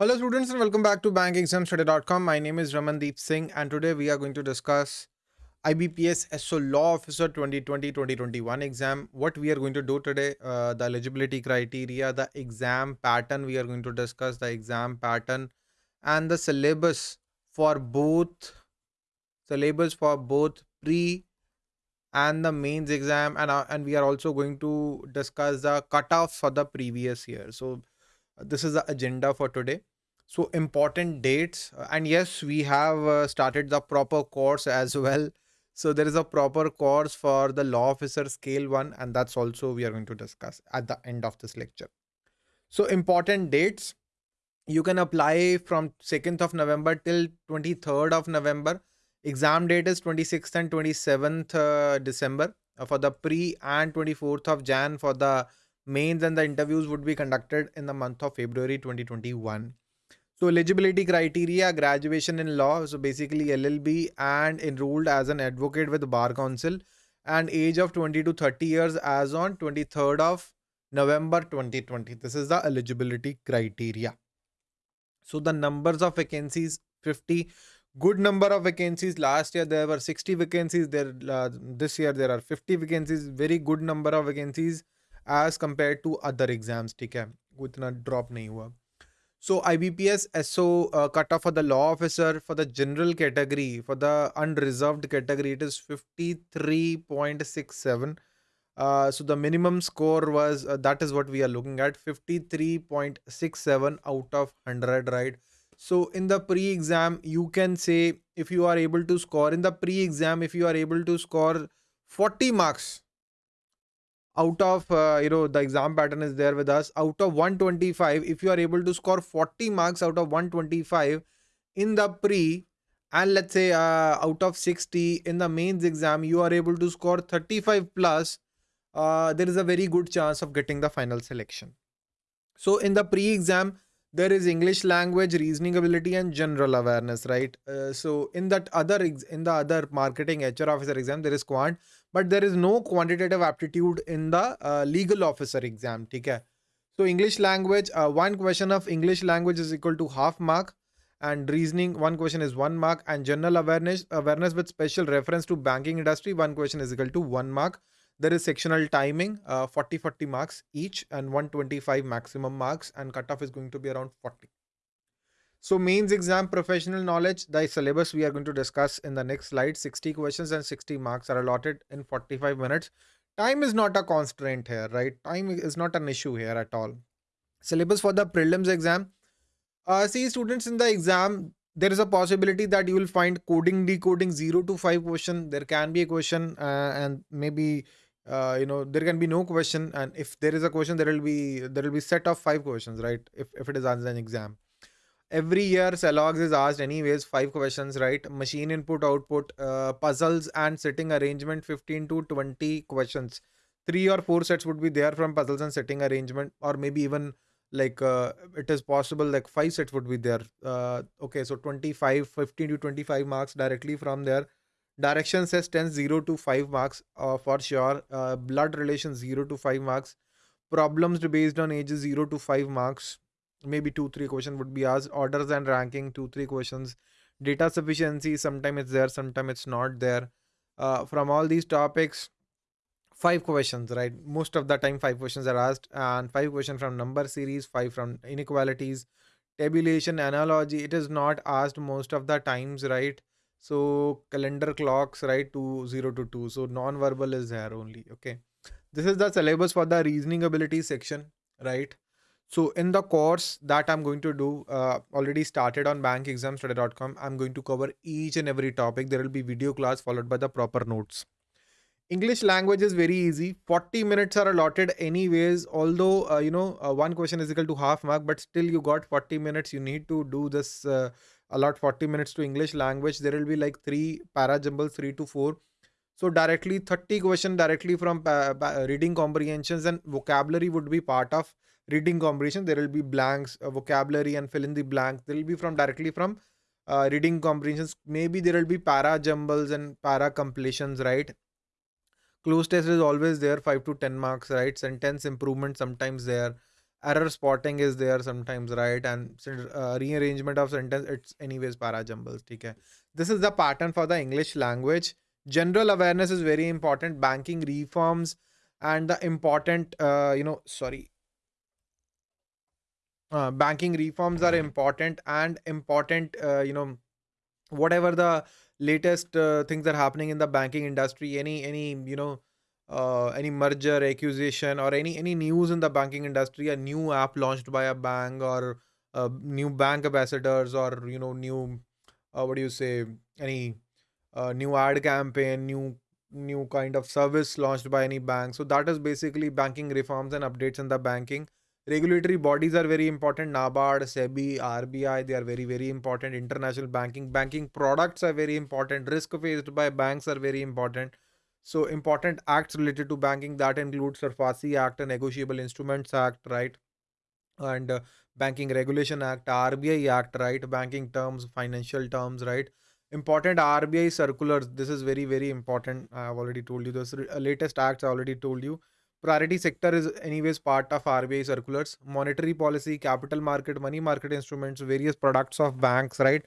Hello students and welcome back to bankexamstudy.com. My name is Ramandeep Singh and today we are going to discuss IBPS SO Law Officer 2020-2021 exam. What we are going to do today, uh, the eligibility criteria, the exam pattern we are going to discuss, the exam pattern and the syllabus for both syllabus for both pre and the mains exam and uh, and we are also going to discuss the cutoff for the previous year. So this is the agenda for today. So important dates uh, and yes we have uh, started the proper course as well. So there is a proper course for the law officer scale one and that's also we are going to discuss at the end of this lecture. So important dates you can apply from 2nd of november till 23rd of november. Exam date is 26th and 27th uh, december uh, for the pre and 24th of jan for the mains and the interviews would be conducted in the month of February 2021. So eligibility criteria, graduation in law, so basically LLB and enrolled as an advocate with Bar Council and age of 20 to 30 years as on 23rd of November 2020. This is the eligibility criteria. So the numbers of vacancies 50 good number of vacancies last year there were 60 vacancies there uh, this year there are 50 vacancies very good number of vacancies as compared to other exams ठीक है उतना drop नहीं हुआ so IBPS SO uh, cutoff for the law officer for the general category for the unreserved category it is 53.67 uh, so the minimum score was uh, that is what we are looking at 53.67 out of 100 right so in the pre-exam you can say if you are able to score in the pre-exam if you are able to score 40 marks out of uh, you know the exam pattern is there with us. Out of 125 if you are able to score 40 marks out of 125 in the pre and let's say uh, out of 60 in the mains exam you are able to score 35 plus uh, there is a very good chance of getting the final selection. So in the pre exam there is english language reasoning ability and general awareness right? Uh, so in that other in the other marketing hr officer exam there is quant but there is no quantitative aptitude in the uh, legal officer exam okay so english language uh, one question of english language is equal to half mark and reasoning one question is one mark and general awareness awareness with special reference to banking industry one question is equal to one mark there is sectional timing, uh, 40 40 marks each and 125 maximum marks and cutoff is going to be around 40. So mains exam professional knowledge, the syllabus we are going to discuss in the next slide. 60 questions and 60 marks are allotted in 45 minutes. Time is not a constraint here, right? Time is not an issue here at all. Syllabus for the prelims exam. Uh, see students in the exam, there is a possibility that you will find coding decoding 0 to 5 question. There can be a question uh, and maybe uh, you know there can be no question and if there is a question there will be there will be set of five questions right? If, if it is an exam. Every year CELOGS is asked anyways five questions right? Machine input output uh, puzzles and sitting arrangement 15 to 20 questions. Three or four sets would be there from puzzles and sitting arrangement or maybe even like uh, it is possible like five sets would be there. Uh, okay so 25 15 to 25 marks directly from there direction sense 10 0 to 5 marks uh, for sure. Uh, blood relation 0 to 5 marks. Problems based on ages 0 to 5 marks. Maybe 2 3 questions would be asked. Orders and ranking 2 3 questions. Data sufficiency sometimes it's there sometimes it's not there. Uh, from all these topics five questions right? Most of the time five questions are asked and five questions from number series five from inequalities. Tabulation analogy it is not asked most of the times right so calendar clocks, right, to 0 to 2. So non-verbal is there only. Okay. This is the syllabus for the reasoning ability section, right? So in the course that I'm going to do, uh, already started on bankexamstudy.com. I'm going to cover each and every topic. There will be video class followed by the proper notes. English language is very easy. 40 minutes are allotted anyways. Although, uh, you know, uh, one question is equal to half mark, but still you got 40 minutes. You need to do this uh, allot 40 minutes to English language, there will be like three para jumbles, three to four. So directly 30 question directly from reading comprehensions and vocabulary would be part of reading comprehension. There will be blanks, uh, vocabulary and fill in the blanks. There will be from directly from uh, reading comprehensions. Maybe there will be para jumbles and para completions, right? Cloze test is always there, 5 to 10 marks, right? Sentence improvement sometimes there error spotting is there sometimes right? And uh, rearrangement of sentence it's anyways para jumbles okay this is the pattern for the english language. General awareness is very important. Banking reforms and the important uh, you know sorry. Uh, banking reforms are important and important uh, you know whatever the latest uh, things are happening in the banking industry any any you know uh, any merger acquisition or any any news in the banking industry a new app launched by a bank or uh, new bank ambassadors or you know new uh, what do you say any uh, new ad campaign new new kind of service launched by any bank. So that is basically banking reforms and updates in the banking. Regulatory bodies are very important. Nabard sebi rbi they are very very important. International banking banking products are very important. Risk faced by banks are very important so important acts related to banking that includes SARFAESI Act, Negotiable Instruments Act, right? And uh, Banking Regulation Act, RBI Act, right? Banking terms, financial terms, right? Important RBI circulars. This is very, very important. I have already told you this. Latest acts I already told you. Priority sector is anyways part of RBI circulars. Monetary policy, capital market, money market instruments, various products of banks, right?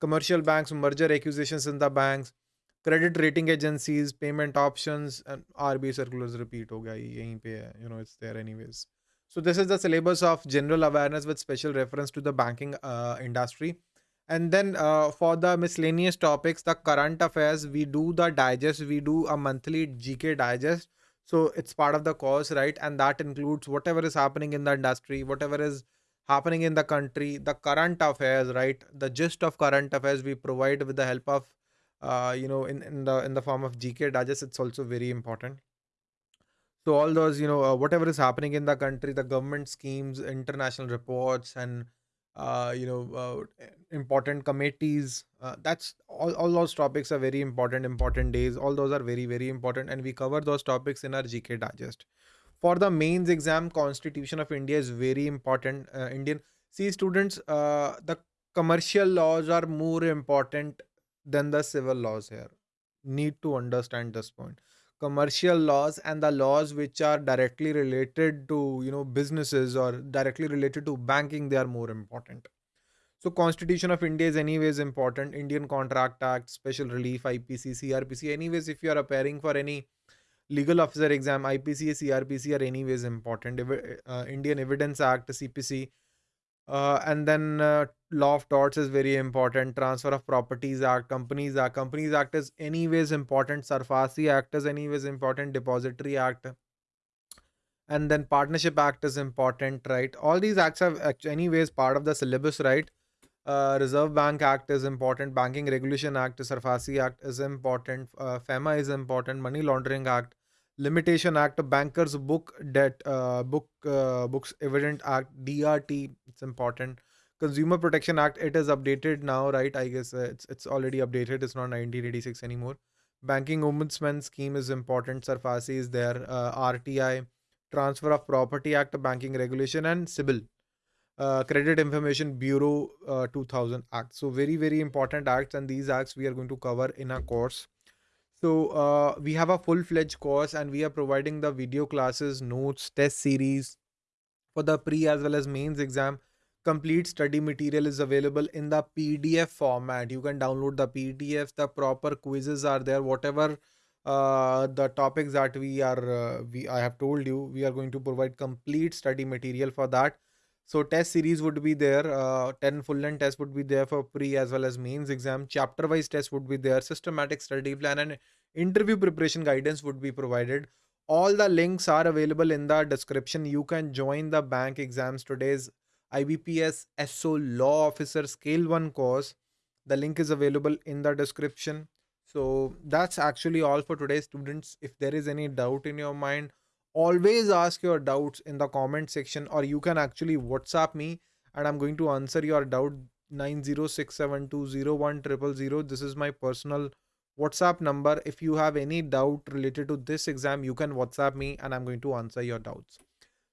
Commercial banks, merger acquisitions in the banks, credit rating agencies, payment options, and RBI circulars repeat हो गया यहीं पे है, you know, it's there anyways. So this is the syllabus of general awareness with special reference to the banking uh, industry. And then uh, for the miscellaneous topics, the current affairs, we do the digest, we do a monthly GK digest. So it's part of the course, right? And that includes whatever is happening in the industry, whatever is happening in the country, the current affairs, right? The gist of current affairs we provide with the help of uh, you know in, in the in the form of gk digest it's also very important. So all those you know uh, whatever is happening in the country the government schemes international reports and uh, you know uh, important committees uh, that's all, all those topics are very important important days. All those are very very important and we cover those topics in our gk digest. For the mains exam constitution of india is very important indian. See students the commercial laws are more important than the civil laws here. Need to understand this point. Commercial laws and the laws which are directly related to you know businesses or directly related to banking, they are more important. So Constitution of India is anyways important. Indian Contract Act, Specific Relief, IPC, CRPC. Anyways, if you are appearing for any legal officer exam, IPC, CRPC are anyways important. Uh, Indian Evidence Act, CPC, uh, and then uh, law of torts is very important. Transfer of Properties Act, Companies Act. Companies Act is anyways important. SARFAESI Act is anyways important. Depository Act. And then Partnership Act is important, right? All these acts are anyways part of the syllabus, right? Uh, Reserve Bank Act is important. Banking Regulation Act, SARFAESI Act is important. Uh, FEMA is important. Money Laundering Act limitation act bankers book debt uh, book uh, books evidence act drt it's important. Consumer protection act it is updated now right? I guess uh, it's it's already updated. It's not 1986 anymore. Banking ombudsman scheme is important. SARFAESI is there. Uh, rti transfer of property act banking regulation and CIBIL uh, credit information bureau uh, 2000 act. So very very important acts and these acts we are going to cover in our course. So uh, we have a full-fledged course and we are providing the video classes, notes, test series for the pre as well as mains exam. Complete study material is available in the PDF format. You can download the PDF. The proper quizzes are there. Whatever uh, the topics that we are uh, we I have told you, we are going to provide complete study material for that. So test series would be there. Uh, 10 full length tests would be there for pre as well as mains exam. Chapter wise tests would be there. Systematic study plan and interview preparation guidance would be provided. All the links are available in the description. You can join the bankexamstudy's IBPS SO Law Officer Scale 1 course. The link is available in the description. So that's actually all for today, students. If there is any doubt in your mind, always ask your doubts in the comment section or you can actually whatsapp me and i'm going to answer your doubt 906720100 this is my personal whatsapp number if you have any doubt related to this exam you can whatsapp me and i'm going to answer your doubts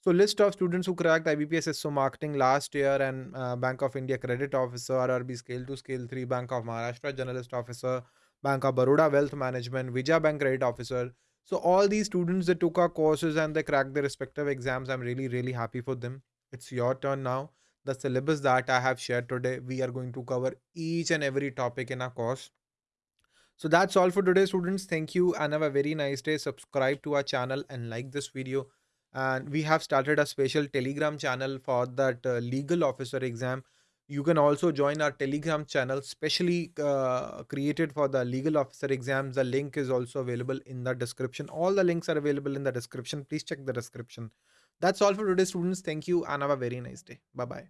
so list of students who cracked IBPS SO marketing last year and uh, Bank of India credit officer, RRB scale 2, scale 3, Bank of Maharashtra generalist officer, Bank of Baroda wealth management, Vijaya Bank credit officer, so all these students that took our courses and they cracked their respective exams, I'm really, really happy for them. it's your turn now. The syllabus that I have shared today, we are going to cover each and every topic in our course. So that's all for today, students. Thank you and have a very nice day. Subscribe to our channel and like this video. And we have started a special Telegram channel for that uh, legal officer exam. You can also join our Telegram channel, specially uh, created for the legal officer exams. The link is also available in the description. All the links are available in the description. Please check the description. That's all for today, students. Thank you and have a very nice day. Bye bye.